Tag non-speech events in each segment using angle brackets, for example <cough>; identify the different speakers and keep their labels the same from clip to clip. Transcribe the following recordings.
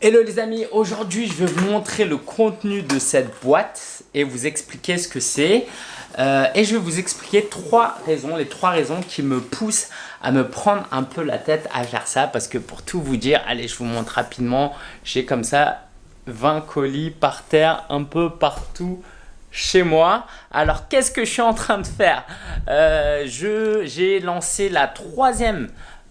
Speaker 1: Hello les amis, aujourd'hui je vais vous montrer le contenu de cette boîte et vous expliquer ce que c'est. Euh, et je vais vous expliquer trois raisons, les trois raisons qui me poussent à me prendre un peu la tête à faire ça. Parce que pour tout vous dire, allez je vous montre rapidement, j'ai comme ça 20 colis par terre un peu partout chez moi. Alors qu'est-ce que je suis en train de faire? Euh, J'ai lancé la troisième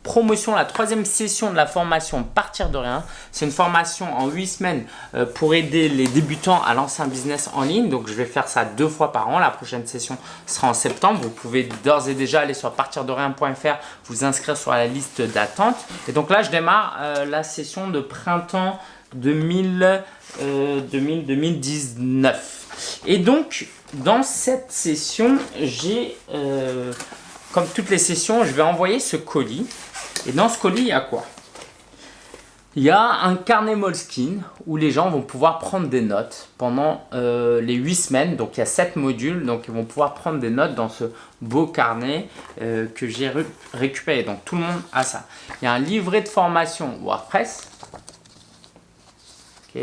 Speaker 1: promotion, la troisième session de la formation Partir de rien. C'est une formation en 8 semaines euh, pour aider les débutants à lancer un business en ligne. Donc, je vais faire ça deux fois par an. La prochaine session sera en septembre. Vous pouvez d'ores et déjà aller sur partirderien.fr, vous inscrire sur la liste d'attente. Et donc là, je démarre euh, la session de printemps 2000, 2019. Euh, et donc, dans cette session, j'ai, comme toutes les sessions, je vais envoyer ce colis et dans ce colis, il y a quoi? Il y a un carnet Moleskine où les gens vont pouvoir prendre des notes pendant euh, les 8 semaines. Donc il y a 7 modules, donc ils vont pouvoir prendre des notes dans ce beau carnet euh, que j'ai récupéré. Donc tout le monde a ça. Il y a un livret de formation WordPress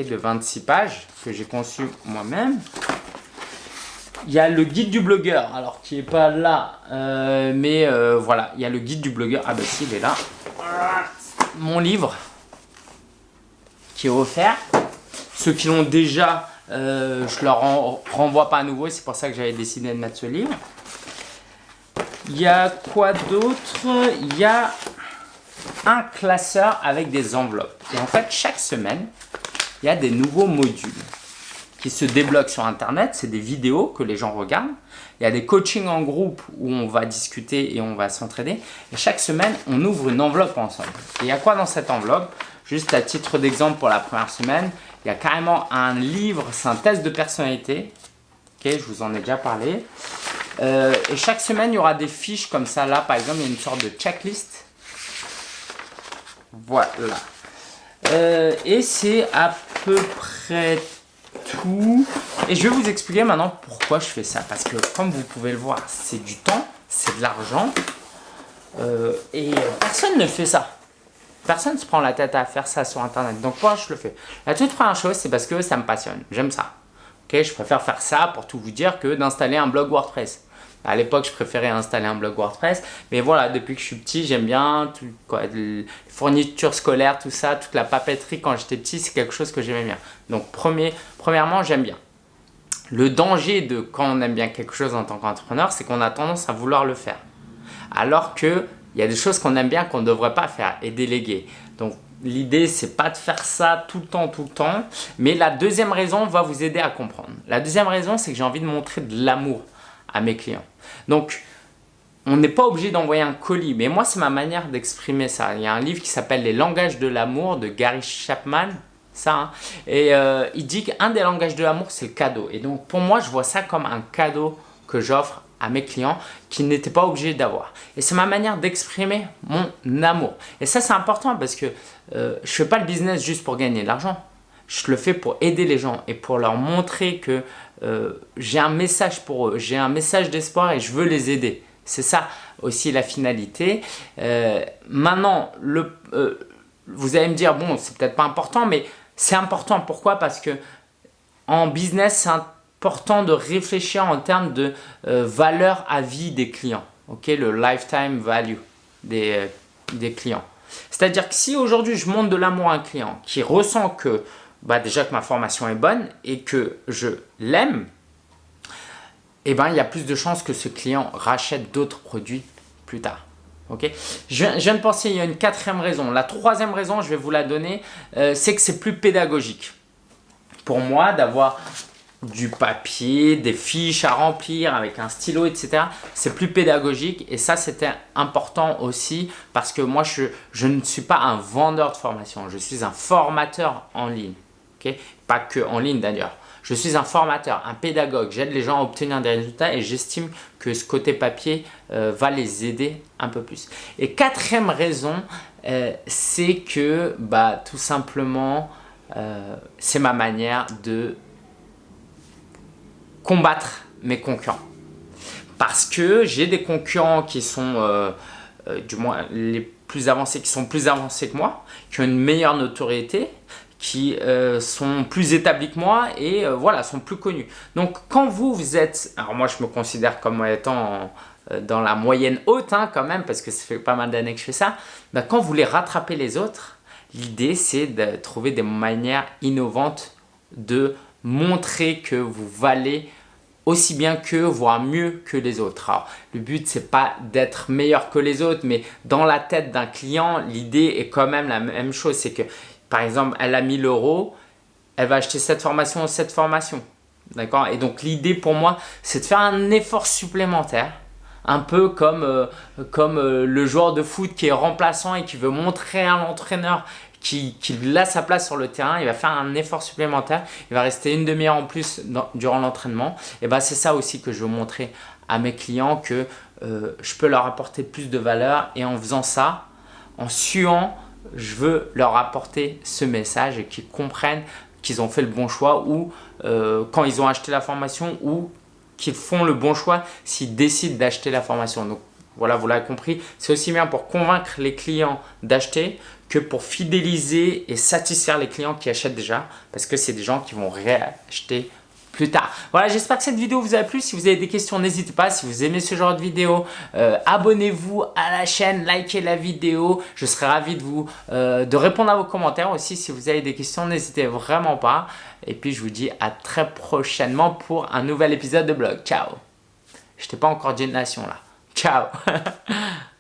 Speaker 1: de 26 pages que j'ai conçu moi-même. Il y a le guide du blogueur, alors qui n'est pas là, euh, mais euh, voilà, il y a le guide du blogueur. Ah ben si, il est là. Mon livre qui est offert. Ceux qui l'ont déjà, euh, je leur renvoie pas à nouveau, c'est pour ça que j'avais décidé de mettre ce livre. Il y a quoi d'autre? Il y a un classeur avec des enveloppes. Et en fait, chaque semaine, il y a des nouveaux modules qui se débloquent sur Internet. C'est des vidéos que les gens regardent. Il y a des coachings en groupe où on va discuter et on va s'entraider. Et chaque semaine, on ouvre une enveloppe ensemble. Et il y a quoi dans cette enveloppe? Juste à titre d'exemple pour la première semaine, il y a carrément un livre, c'est un test de personnalité. Ok, je vous en ai déjà parlé. Euh, et chaque semaine, il y aura des fiches comme ça. Là, par exemple, il y a une sorte de checklist. Voilà. Euh, et c'est à peu près Et je vais vous expliquer maintenant pourquoi je fais ça. Parce que comme vous pouvez le voir, c'est du temps, c'est de l'argent. Euh, et personne ne fait ça. Personne ne se prend la tête à faire ça sur Internet. Donc moi, je le fais. La toute première chose, c'est parce que ça me passionne. J'aime ça. Ok, je préfère faire ça pour tout vous dire que d'installer un blog WordPress. À l'époque, je préférais installer un blog WordPress. Mais voilà, depuis que je suis petit, j'aime bien tout, quoi, les fournitures scolaires, tout ça, toute la papeterie quand j'étais petit, c'est quelque chose que j'aimais bien. Donc, premier, premièrement, j'aime bien. Le danger de quand on aime bien quelque chose en tant qu'entrepreneur, c'est qu'on a tendance à vouloir le faire. Alors qu'il y a des choses qu'on aime bien qu'on ne devrait pas faire et déléguer. Donc, l'idée, c'est pas de faire ça tout le temps, tout le temps. Mais la deuxième raison va vous aider à comprendre. La deuxième raison, c'est que j'ai envie de montrer de l'amour à mes clients. Donc, on n'est pas obligé d'envoyer un colis, mais moi, c'est ma manière d'exprimer ça. Il y a un livre qui s'appelle « Les langages de l'amour » de Gary Chapman, ça. Hein. Et euh, il dit qu'un des langages de l'amour, c'est le cadeau. Et donc, pour moi, je vois ça comme un cadeau que j'offre à mes clients qui n'étaient pas obligés d'avoir. Et c'est ma manière d'exprimer mon amour. Et ça, c'est important parce que euh, je fais pas le business juste pour gagner de l'argent. Je le fais pour aider les gens et pour leur montrer que euh, j'ai un message pour eux, j'ai un message d'espoir et je veux les aider. C'est ça aussi la finalité. Euh, maintenant, euh, vous allez me dire, bon, c'est peut-être pas important, mais c'est important. Pourquoi? Parce que en business, c'est important de réfléchir en termes de valeur à vie des clients. ok? Le lifetime value des clients. C'est-à-dire que si aujourd'hui je montre de l'amour à un client qui ressent que bah déjà que ma formation est bonne et que je l'aime, eh ben, il y a plus de chances que ce client rachète d'autres produits plus tard. Ok? Je, viens de penser, il y a une quatrième raison. La troisième raison, je vais vous la donner, euh, c'est que c'est plus pédagogique. Pour moi, d'avoir du papier, des fiches à remplir avec un stylo, etc. C'est plus pédagogique et ça, c'était important aussi parce que moi, je, je ne suis pas un vendeur de formation. Je suis un formateur en ligne. Pas que en ligne d'ailleurs. Je suis un formateur, un pédagogue, j'aide les gens à obtenir des résultats et j'estime que ce côté papier euh, va les aider un peu plus. Et quatrième raison, euh, c'est que bah, tout simplement, euh, c'est ma manière de combattre mes concurrents. Parce que j'ai des concurrents qui sont, du moins les plus avancés, qui sont plus avancés que moi, qui ont une meilleure notoriété, qui euh, sont plus établis que moi et euh, voilà, sont plus connus. Donc quand vous, vous êtes, alors moi je me considère comme étant euh, dans la moyenne haute hein, quand même, parce que ça fait pas mal d'années que je fais ça, bah, quand vous voulez rattraper les autres, l'idée c'est de trouver des manières innovantes de montrer que vous valez aussi bien que, voire mieux que les autres. Alors, le but, c'est pas d'être meilleur que les autres, mais dans la tête d'un client, l'idée est quand même la même chose. C'est que, par exemple, elle a 1000 euros, elle va acheter cette formation ou cette formation. D'accord? Et donc, l'idée pour moi, c'est de faire un effort supplémentaire un peu comme, euh, comme euh, le joueur de foot qui est remplaçant et qui veut montrer à l'entraîneur qu'il a sa place sur le terrain, il va faire un effort supplémentaire, il va rester une demi-heure en plus durant l'entraînement. Et ben c'est ça aussi que je veux montrer à mes clients que euh, je peux leur apporter plus de valeur et en faisant ça, en suant, je veux leur apporter ce message et qu'ils comprennent qu'ils ont fait le bon choix ou euh, quand ils ont acheté la formation ou qu'ils font le bon choix s'ils décident d'acheter la formation. Donc voilà, vous l'avez compris, c'est aussi bien pour convaincre les clients d'acheter que pour fidéliser et satisfaire les clients qui achètent déjà parce que c'est des gens qui vont réacheter plus tard. Voilà, j'espère que cette vidéo vous a plu. Si vous avez des questions, n'hésitez pas. Si vous aimez ce genre de vidéo, euh, abonnez-vous à la chaîne, likez la vidéo. Je serai ravi de vous euh, de répondre à vos commentaires aussi. Si vous avez des questions, n'hésitez vraiment pas. Et puis, je vous dis à très prochainement pour un nouvel épisode de blog. Ciao Je t'ai pas encore dit nation là. Ciao <laughs>